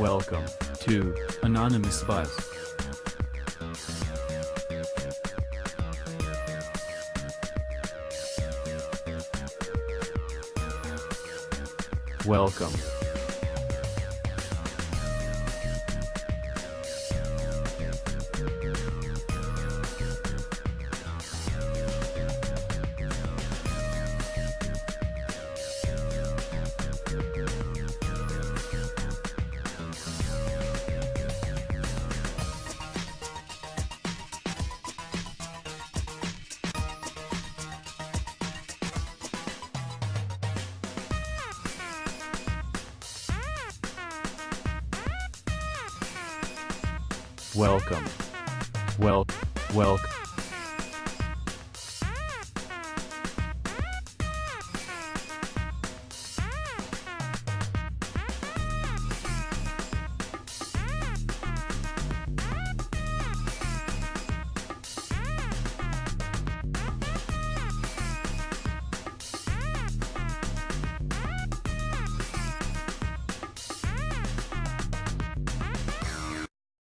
Welcome to Anonymous Buzz. Welcome. Welcome. Well, welcome.